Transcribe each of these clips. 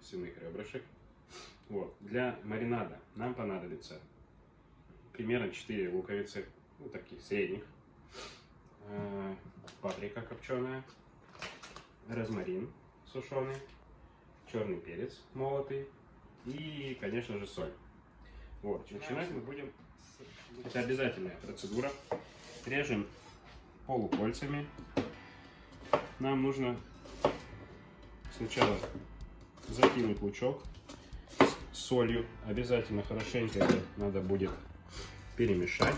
2 килограмма свиных ребрышек. Вот. Для маринада нам понадобится примерно 4 луковицы, ну, таких средних, э, паприка копченая, розмарин сушеный, черный перец молотый и, конечно же, соль. Вот, начинать мы будем. Это обязательная процедура. Режем полукольцами. Нам нужно сначала закинуть лучок с солью. Обязательно хорошенько это надо будет перемешать,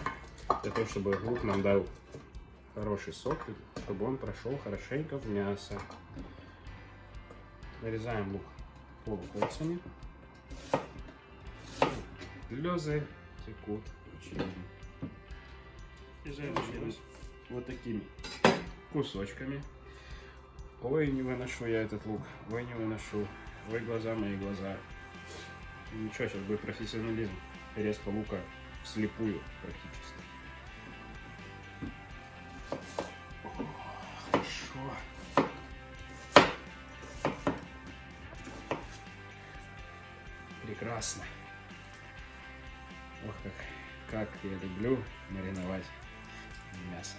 для того, чтобы лук нам дал хороший сок, чтобы он прошел хорошенько в мясо. Нарезаем лук полукольцами. Слезы текут. Нарезаем вот такими кусочками. Ой, не выношу я этот лук. Ой, не выношу. Ой, глаза мои глаза. Ничего, сейчас будет профессионализм. Резко лука вслепую практически. Прекрасно. Ох, как, как я люблю мариновать мясо.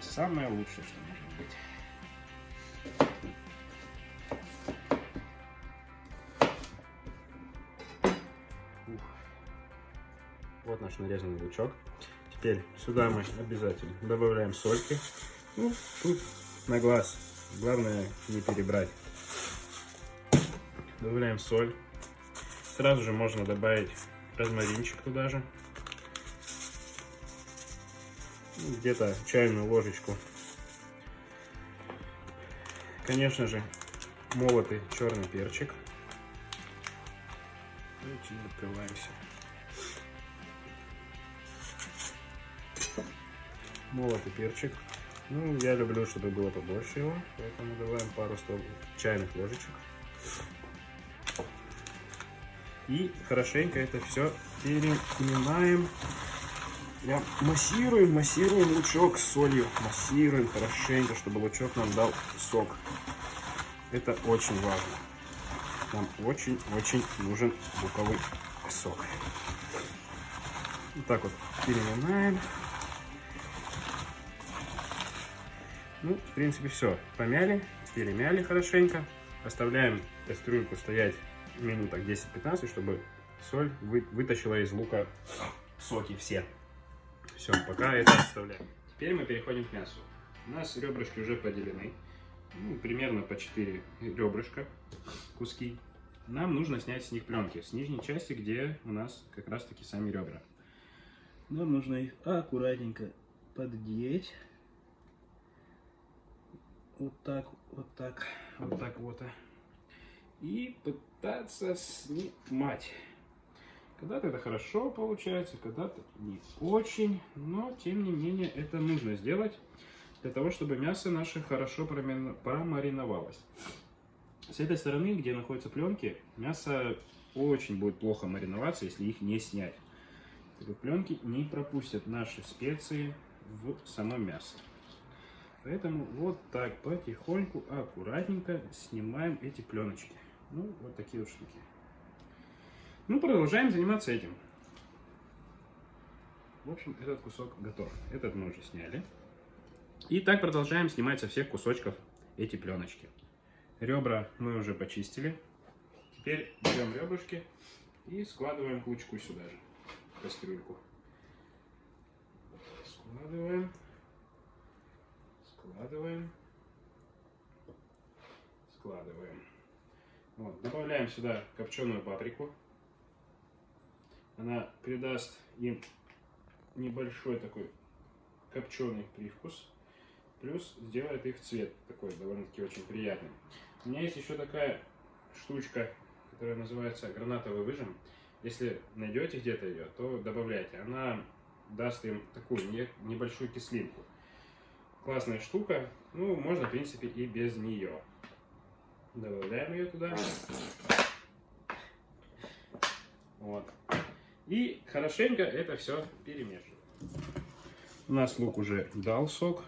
Самое лучшее, что может быть. Вот наш нарезанный лучок. Теперь сюда мы обязательно добавляем сольки. Ну, тут на глаз. Главное не перебрать. Добавляем соль. Сразу же можно добавить розмаринчик туда же. Ну, где-то чайную ложечку. Конечно же, молотый черный перчик. Давайте открываемся. Молотый перчик. Ну, я люблю, чтобы было побольше его, поэтому добавим пару стол чайных ложечек. И хорошенько это все переминаем. Прям массируем, массируем лучок с солью. Массируем хорошенько, чтобы лучок нам дал сок. Это очень важно. Нам очень-очень нужен луковый сок. Вот так вот переминаем. Ну, в принципе, все. Помяли, перемяли хорошенько. Оставляем кастрюльку стоять минуток 10-15, чтобы соль вы, вытащила из лука соки все. Все, пока это оставляем. Теперь мы переходим к мясу. У нас ребрышки уже поделены. Ну, примерно по 4 ребрышка, куски. Нам нужно снять с них пленки. С нижней части, где у нас как раз таки сами ребра. Нам нужно их аккуратненько поддеть вот так, вот так, вот так вот. И пытаться снимать. Когда-то это хорошо получается, когда-то не очень, но тем не менее это нужно сделать для того, чтобы мясо наше хорошо промариновалось. С этой стороны, где находятся пленки, мясо очень будет плохо мариноваться, если их не снять. Пленки не пропустят наши специи в само мясо. Поэтому вот так потихоньку, аккуратненько снимаем эти пленочки. Ну, вот такие вот штуки. Ну, продолжаем заниматься этим. В общем, этот кусок готов. Этот мы уже сняли. И так продолжаем снимать со всех кусочков эти пленочки. Ребра мы уже почистили. Теперь берем ребрышки и складываем кучку сюда же, в кастрюльку. Складываем складываем, складываем. Вот, добавляем сюда копченую паприку. Она придаст им небольшой такой копченый привкус. Плюс сделает их цвет такой довольно-таки очень приятный. У меня есть еще такая штучка, которая называется гранатовый выжим. Если найдете где-то ее, то добавляйте. Она даст им такую небольшую кислинку классная штука. Ну, можно, в принципе, и без нее. Добавляем ее туда. Вот. И хорошенько это все перемешиваем. У нас лук уже дал сок.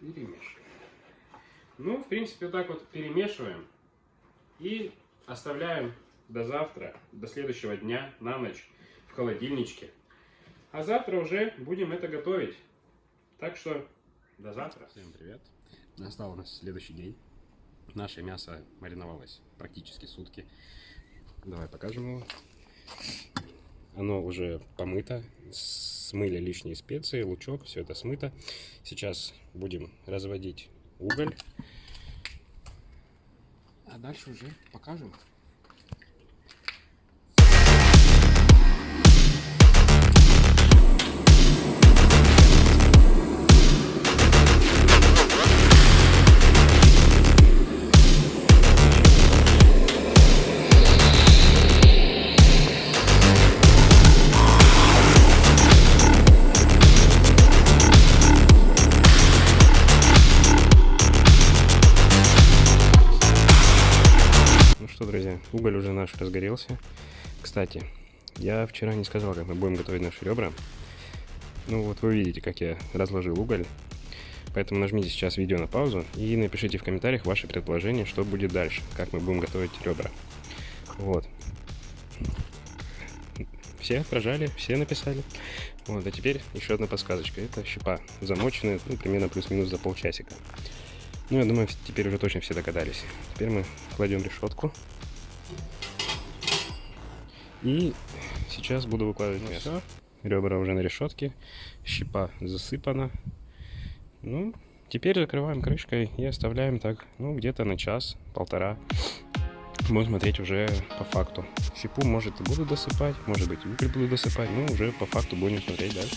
перемешиваем. Ну, в принципе, вот так вот перемешиваем и оставляем до завтра, до следующего дня, на ночь в холодильничке. А завтра уже будем это готовить. Так что до завтра. Всем привет. Настал у нас следующий день. Наше мясо мариновалось практически сутки. Давай покажем его. Оно уже помыто, смыли лишние специи, лучок, все это смыто. Сейчас будем разводить уголь. А дальше уже покажем. Друзья, уголь уже наш разгорелся. Кстати, я вчера не сказал, как мы будем готовить наши ребра. Ну вот вы видите, как я разложил уголь. Поэтому нажмите сейчас видео на паузу и напишите в комментариях ваши предположения, что будет дальше, как мы будем готовить ребра. Вот. Все прожали, все написали. Вот, а теперь еще одна подсказочка. Это щепа, замоченная, ну, примерно плюс-минус за полчасика. Ну, я думаю, теперь уже точно все догадались. Теперь мы кладем решетку. И сейчас буду выкладывать ну, мясо. Ребра уже на решетке. Щепа засыпана. Ну, теперь закрываем крышкой и оставляем так, ну, где-то на час-полтора. Будем смотреть уже по факту. Щепу, может, и буду досыпать, может быть, уголь буду досыпать. Ну, уже по факту будем смотреть дальше.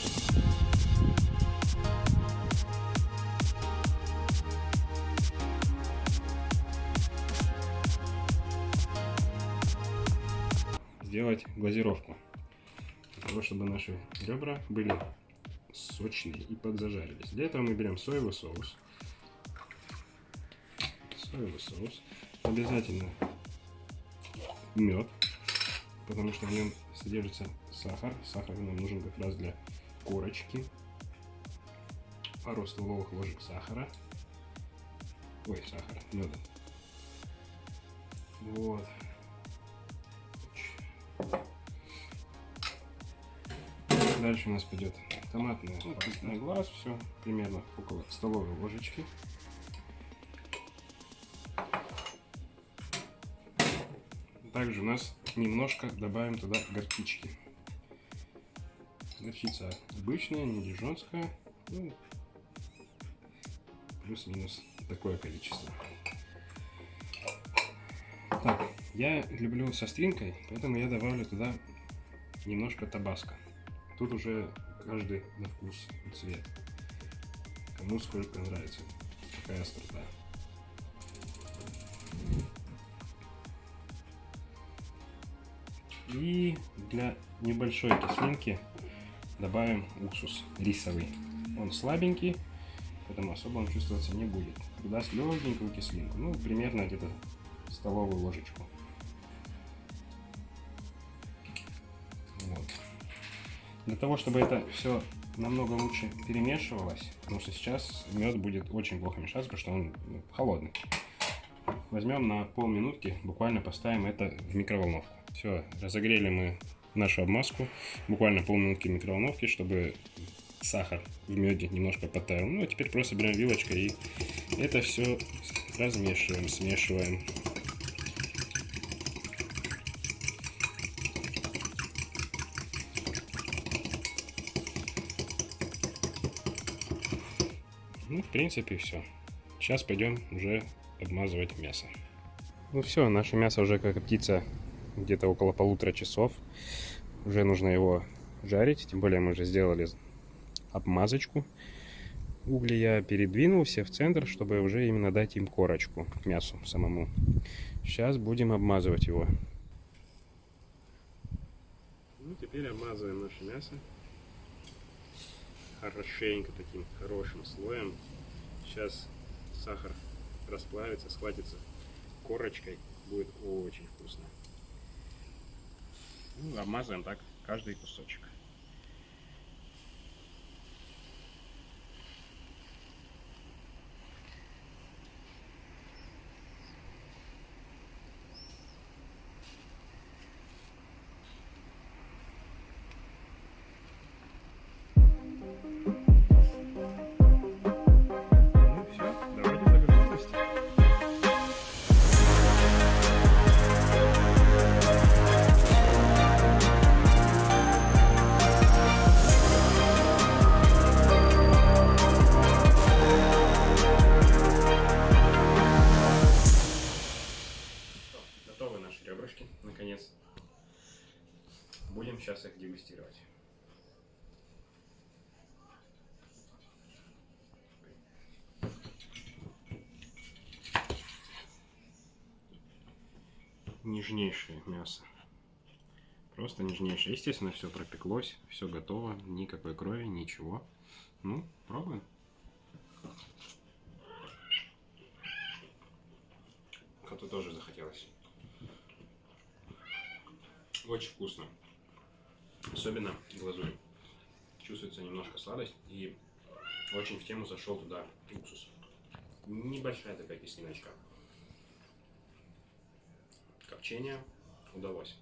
Сделать глазировку. Для того, чтобы наши ребра были сочные и подзажарились. Для этого мы берем соевый соус. Соевый соус. Обязательно мед, потому что в нем содержится сахар. Сахар нам нужен как раз для корочки. Пару столовых ложек сахара. Ой, сахара, меда. Вот. Дальше у нас пойдет томатный на глаз, все примерно около столовой ложечки. Также у нас немножко добавим туда горчички. Горчица обычная, не дижонская. Ну, плюс-минус такое количество. Я люблю со стринкой, поэтому я добавлю туда немножко табаско. Тут уже каждый на вкус и цвет. Кому сколько нравится. Какая острота. И для небольшой кислинки добавим уксус рисовый. Он слабенький, поэтому особо он чувствоваться не будет. Даст легенькую кислинку. Ну, примерно где-то столовую ложечку. Для того, чтобы это все намного лучше перемешивалось, потому что сейчас мед будет очень плохо мешаться, потому что он ну, холодный. Возьмем на полминутки, буквально поставим это в микроволновку. Все, разогрели мы нашу обмазку, буквально полминутки в микроволновке, чтобы сахар в меде немножко потаял. Ну, а теперь просто берем вилочкой и это все размешиваем, смешиваем. Принципе, все. Сейчас пойдем уже обмазывать мясо. Ну все, наше мясо уже как птица где-то около полутора часов. Уже нужно его жарить, тем более мы уже сделали обмазочку. Угли я передвинул все в центр, чтобы уже именно дать им корочку к мясу самому. Сейчас будем обмазывать его. Ну, теперь обмазываем наше мясо хорошенько таким хорошим слоем. Сейчас сахар расплавится, схватится корочкой, будет очень вкусно. Ну, обмазываем так каждый кусочек. Нежнейшее мясо. Просто нежнейшее. Естественно, все пропеклось, все готово, никакой крови, ничего. Ну, пробуем. Коту тоже захотелось. Очень вкусно. Особенно глазурь. Чувствуется немножко сладость и очень в тему зашел туда уксус. Небольшая такая кислиночка. Копчение удалось.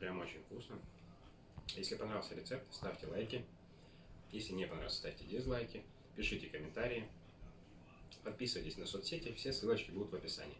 Прям очень вкусно. Если понравился рецепт, ставьте лайки. Если не понравился, ставьте дизлайки. Пишите комментарии. Подписывайтесь на соцсети, все ссылочки будут в описании.